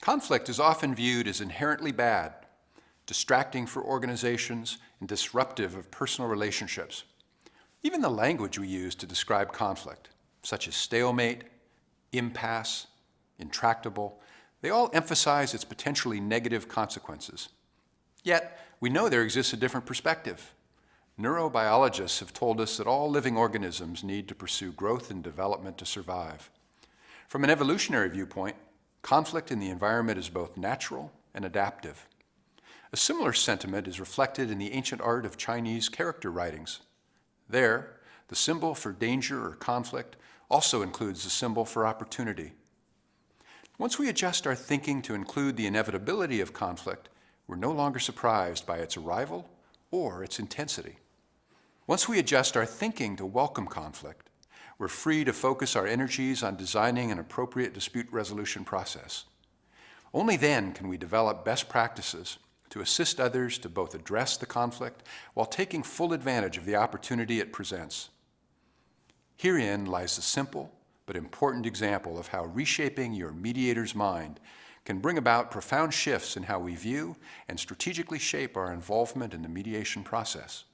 Conflict is often viewed as inherently bad, distracting for organizations, and disruptive of personal relationships. Even the language we use to describe conflict, such as stalemate, impasse, intractable, they all emphasize its potentially negative consequences. Yet, we know there exists a different perspective. Neurobiologists have told us that all living organisms need to pursue growth and development to survive. From an evolutionary viewpoint, conflict in the environment is both natural and adaptive. A similar sentiment is reflected in the ancient art of Chinese character writings. There, the symbol for danger or conflict also includes the symbol for opportunity. Once we adjust our thinking to include the inevitability of conflict, we're no longer surprised by its arrival or its intensity. Once we adjust our thinking to welcome conflict, we're free to focus our energies on designing an appropriate dispute resolution process. Only then can we develop best practices to assist others to both address the conflict while taking full advantage of the opportunity it presents. Herein lies the simple but important example of how reshaping your mediator's mind can bring about profound shifts in how we view and strategically shape our involvement in the mediation process.